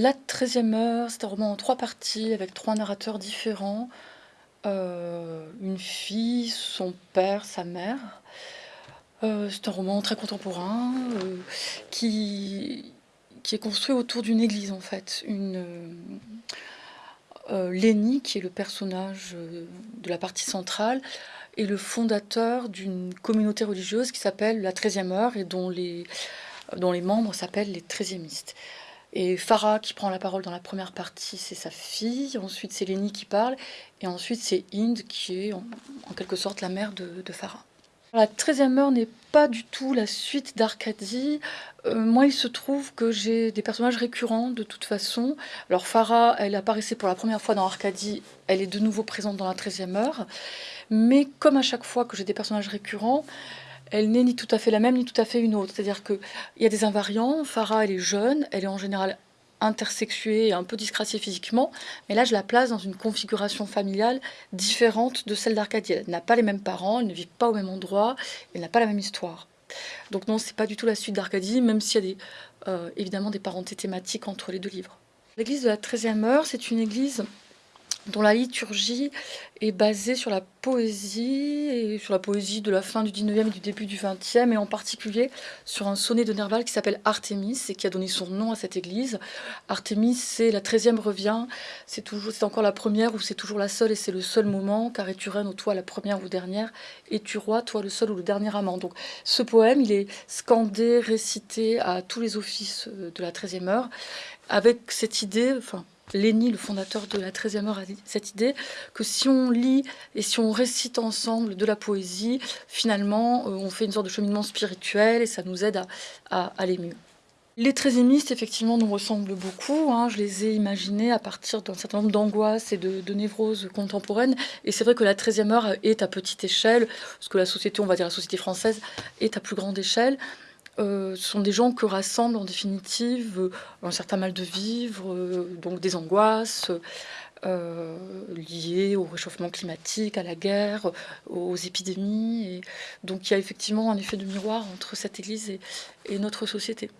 La 13e heure, c'est un roman en trois parties avec trois narrateurs différents. Euh, une fille, son père, sa mère. Euh, c'est un roman très contemporain euh, qui, est construit autour d'une église en fait. Une, Lénie, qui est le personnage de la partie centrale, est le fondateur d'une communauté religieuse qui s'appelle la 13e heure et dont les, dont les membres s'appellent les 13e et Farah qui prend la parole dans la première partie, c'est sa fille. Ensuite, c'est Lénie qui parle. Et ensuite, c'est Inde qui est en, quelque sorte la mère de, de Farah. La 13e heure n'est pas du tout la suite d'Arcadie. Euh, moi, il se trouve que j'ai des personnages récurrents de toute façon. Alors Farah, elle apparaissait pour la première fois dans Arcadie, elle est de nouveau présente dans la 13e heure. Mais comme à chaque fois que j'ai des personnages récurrents, elle n'est ni tout à fait la même, ni tout à fait une autre. C'est-à-dire qu'il y a des invariants. Farah, elle est jeune, elle est en général intersexuée et un peu disgraciée physiquement, mais là je la place dans une configuration familiale différente de celle d'Arcadie. Elle n'a pas les mêmes parents, elle ne vit pas au même endroit, elle n'a pas la même histoire. Donc non, c'est pas du tout la suite d'Arcadie, même s'il y a euh, évidemment des parentés thématiques entre les deux livres. L'église de la 13e heure, c'est une église dont la liturgie est basée sur la poésie, et sur la poésie de la fin du 19e et du début du 20e, et en particulier sur un sonnet de Nerval qui s'appelle Artémis, et qui a donné son nom à cette église. Artémis, c'est la 13e revient, c'est toujours, c'est encore la première, ou c'est toujours la seule, et c'est le seul moment, car es-tu reine ou toi la première ou dernière, es-tu roi, toi le seul ou le dernier amant. Donc ce poème, il est scandé, récité à tous les offices de la 13e heure, avec cette idée, enfin, Léni, le fondateur de la 13e heure, a cette idée que si on lit et si on récite ensemble de la poésie, finalement, euh, on fait une sorte de cheminement spirituel et ça nous aide à, aller mieux. Les trésémistes, effectivement, nous ressemblent beaucoup. Hein. Je les ai imaginés à partir d'un certain nombre d'angoisses et de, névroses contemporaines. Et c'est vrai que la 13e heure est à petite échelle, parce que la société, on va dire la société française, est à plus grande échelle. Euh, sont des gens que rassemblent en définitive euh, un certain mal de vivre, euh, donc des angoisses liées au réchauffement climatique, à la guerre, aux épidémies. Donc il y a effectivement un effet de miroir entre cette Église et notre société.